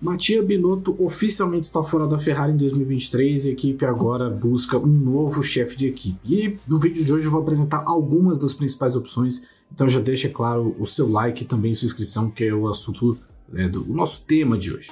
Mattia Binotto oficialmente está fora da Ferrari em 2023 e a equipe agora busca um novo chefe de equipe. E no vídeo de hoje eu vou apresentar algumas das principais opções, então já deixa claro o seu like e também sua inscrição, que é o assunto é, do nosso tema de hoje.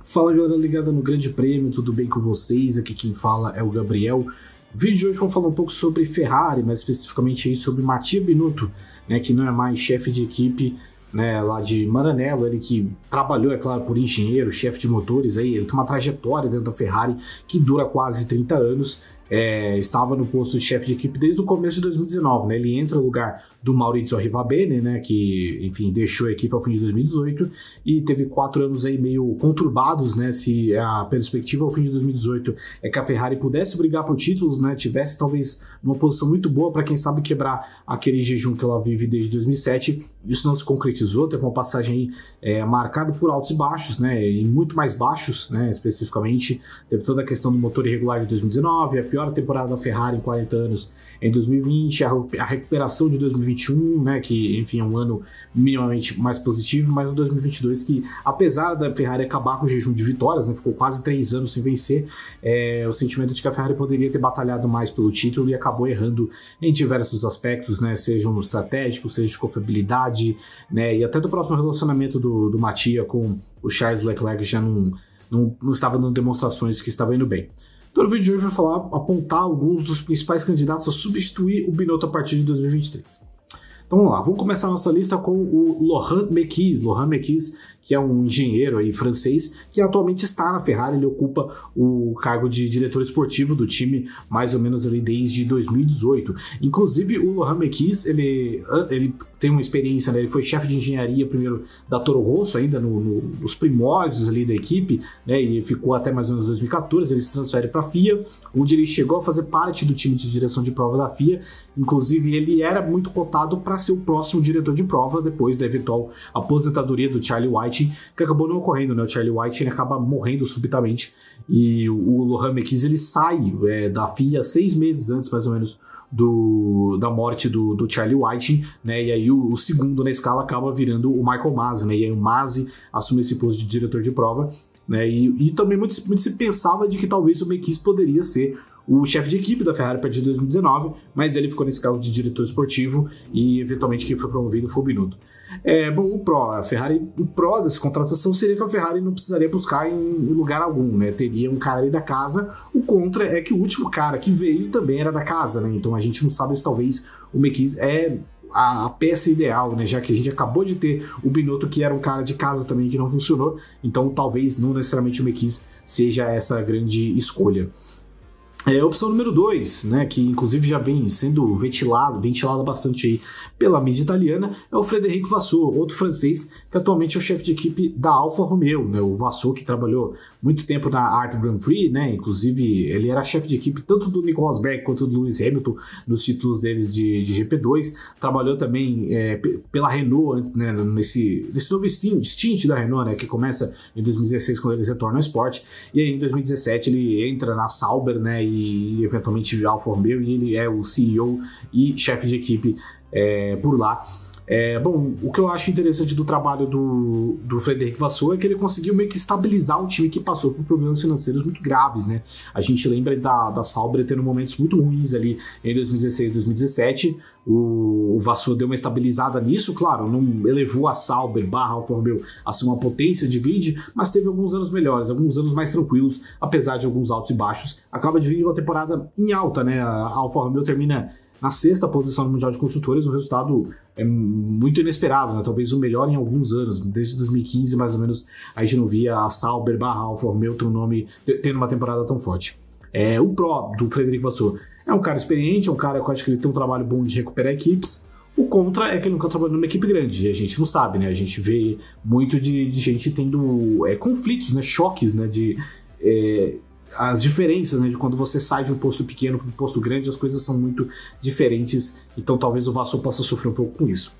Fala galera ligada no Grande Prêmio, tudo bem com vocês? Aqui quem fala é o Gabriel. No vídeo de hoje vou falar um pouco sobre Ferrari, mais especificamente sobre Mattia Binotto, né, que não é mais chefe de equipe né, lá de Maranello, ele que trabalhou, é claro, por engenheiro, chefe de motores, aí, ele tem uma trajetória dentro da Ferrari que dura quase 30 anos, é, estava no posto de chefe de equipe desde o começo de 2019, né? Ele entra no lugar do Maurizio Arrivabene, né? Que, enfim, deixou a equipe ao fim de 2018 e teve quatro anos aí meio conturbados, né? Se a perspectiva ao fim de 2018 é que a Ferrari pudesse brigar por títulos, né? Tivesse talvez uma posição muito boa para quem sabe quebrar aquele jejum que ela vive desde 2007. Isso não se concretizou, teve uma passagem é, marcada por altos e baixos, né? E muito mais baixos, né? Especificamente, teve toda a questão do motor irregular de 2019, a pior temporada da Ferrari em 40 anos em 2020, a, a recuperação de 2021, né, que enfim é um ano minimamente mais positivo, mas o 2022 que apesar da Ferrari acabar com o jejum de vitórias, né, ficou quase três anos sem vencer, é, o sentimento de que a Ferrari poderia ter batalhado mais pelo título e acabou errando em diversos aspectos, né, sejam no estratégico, seja de confiabilidade, né, e até do próprio relacionamento do, do Matia com o Charles Leclerc já não, não, não estava dando demonstrações que estava indo bem. Então, no vídeo de hoje vai falar, apontar alguns dos principais candidatos a substituir o Binotto a partir de 2023. Então vamos lá, vamos começar a nossa lista com o Laurent Mekies. Laurent Mekies que é um engenheiro aí francês, que atualmente está na Ferrari, ele ocupa o cargo de diretor esportivo do time mais ou menos ali desde 2018. Inclusive o Laurent Mekies, ele, ele tem uma experiência, né? ele foi chefe de engenharia primeiro da Toro Rosso, ainda no, no, nos primórdios ali da equipe, né? e ficou até mais ou menos 2014, ele se transfere para a FIA, onde ele chegou a fazer parte do time de direção de prova da FIA, inclusive ele era muito cotado para ser o próximo diretor de prova depois da eventual aposentadoria do Charlie White White, que acabou não ocorrendo, né? O Charlie White ele acaba morrendo subitamente e o Lohan McKees ele sai é, da FIA seis meses antes, mais ou menos, do, da morte do, do Charlie White, né? E aí o, o, segundo na escala acaba virando o Michael Masi, né? E aí o Masi assume esse posto de diretor de prova, né? E, e também muito, muito se pensava de que talvez o McKees poderia ser o chefe de equipe da Ferrari a partir de 2019, mas ele ficou nesse cargo de diretor esportivo e eventualmente quem foi promovido foi o Binotto. É, bom, o Pro, a Ferrari, o Pro dessa contratação seria que a Ferrari não precisaria buscar em, lugar algum, né? Teria um cara ali da casa. O contra é que o último cara que veio também era da casa, né? Então a gente não sabe se talvez o Mekies é a, a, peça ideal, né? Já que a gente acabou de ter o Binotto, que era um cara de casa também que não funcionou. Então talvez não necessariamente o Mekies seja essa grande escolha. É, opção número 2, né, que inclusive já vem sendo ventilado, ventilada bastante aí pela mídia italiana, é o Frederico Vassou, outro francês que atualmente é o chefe de equipe da Alfa Romeo, né, o Vassou que trabalhou muito tempo na Art Grand Prix, né, inclusive ele era chefe de equipe tanto do Nico Rosberg quanto do Lewis Hamilton nos títulos deles de, de GP2, trabalhou também é, pela Renault, né, nesse, nesse novo stint da Renault, né, que começa em 2016 quando eles retornam ao esporte, e aí em 2017 ele entra na Sauber, né, e eventualmente Alfa Romeo, e ele é o CEO e chefe de equipe é, por lá. É, bom, o que eu acho interessante do trabalho do, do Frederic Vassou é que ele conseguiu meio que estabilizar um time que passou por problemas financeiros muito graves, né? A gente lembra da, da Sauber tendo momentos muito ruins ali em 2016 e 2017. O, o Vassou deu uma estabilizada nisso, claro, não elevou a Sauber barra Alfa Romeo a ser uma potência de grid, mas teve alguns anos melhores, alguns anos mais tranquilos, apesar de alguns altos e baixos. Acaba de vir uma temporada em alta, né? A Alfa Romeo termina na sexta posição no Mundial de Construtores, um resultado é muito inesperado, né? talvez o melhor em alguns anos, desde 2015 mais ou menos, a gente não via a Sauber barra Alfa Romeo um nome, tendo uma temporada tão forte. É, o Pro do Frederico Vassou é um cara experiente, é um cara que eu acho que ele tem um trabalho bom de recuperar equipes, o contra é que ele nunca trabalhou numa equipe grande, e a gente não sabe, né? A gente vê muito de, de gente tendo é, conflitos, né? Choques, né? De, é, as diferenças, né, de quando você sai de um posto pequeno para um posto grande, as coisas são muito diferentes, então talvez o Vasco possa sofrer um pouco com isso.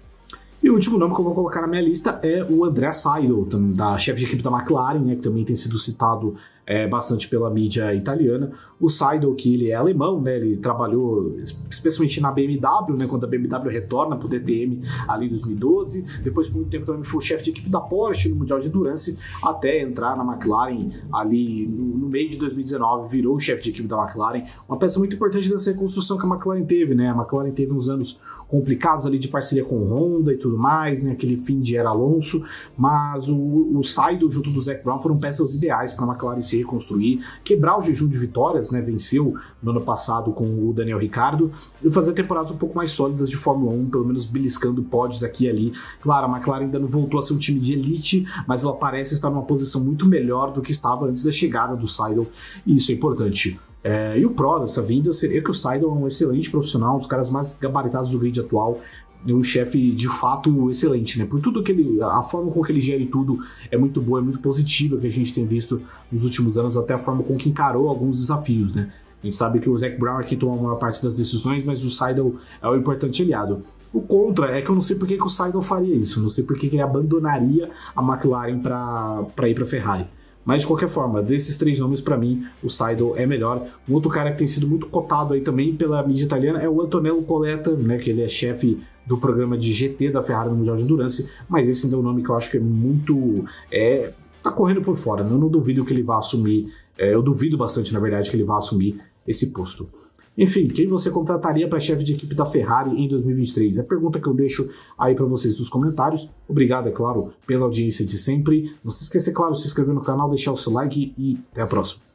E o último nome que eu vou colocar na minha lista é o André Seidel, da chefe de equipe da McLaren, né, que também tem sido citado é, bastante pela mídia italiana. O Seidel, que ele é alemão, né, ele trabalhou especialmente na BMW, né, quando a BMW retorna para o DTM ali em 2012. Depois, por muito tempo, também foi o chefe de equipe da Porsche no Mundial de Endurance, até entrar na McLaren ali no, no meio de 2019, virou o chefe de equipe da McLaren. Uma peça muito importante dessa reconstrução que a McLaren teve, né? A McLaren teve uns anos complicados ali de parceria com Honda e tudo mais, né? Aquele fim de era Alonso, mas o, o Saido junto do Zac Brown foram peças ideais para a McLaren se reconstruir, quebrar o jejum de vitórias, né? Venceu no ano passado com o Daniel Ricciardo e fazer temporadas um pouco mais sólidas de Fórmula 1, pelo menos beliscando pódios aqui e ali. Claro, a McLaren ainda não voltou a ser um time de elite, mas ela parece estar numa posição muito melhor do que estava antes da chegada do Seidel, e isso é importante. É, e o pró dessa vinda seria que o Seidel é um excelente profissional, um dos caras mais gabaritados do grid atual, um chefe de fato excelente, né? Por tudo que ele, a forma com que ele gere tudo é muito boa, é muito positiva que a gente tem visto nos últimos anos, até a forma com que encarou alguns desafios, né? A gente sabe que o Zac Brown aqui toma a maior parte das decisões, mas o Seidel é o importante aliado. O contra é que eu não sei por que, que o Seidel faria isso, não sei por que, que ele abandonaria a McLaren para ir para Ferrari. Mas de qualquer forma, desses três nomes, para mim, o Seidel é melhor. Um outro cara que tem sido muito cotado aí também pela mídia italiana é o Antonello Coletta, né, que ele é chefe do programa de GT da Ferrari no Mundial de Endurance, mas esse ainda é um nome que eu acho que é muito. É, tá correndo por fora. Eu não duvido que ele vá assumir. É, eu duvido bastante, na verdade, que ele vá assumir esse posto. Enfim, quem você contrataria para chefe de equipe da Ferrari em 2023? É a pergunta que eu deixo aí para vocês nos comentários. Obrigado, é claro, pela audiência de sempre. Não se esqueça, é claro, de se inscrever no canal, deixar o seu like e até a próxima.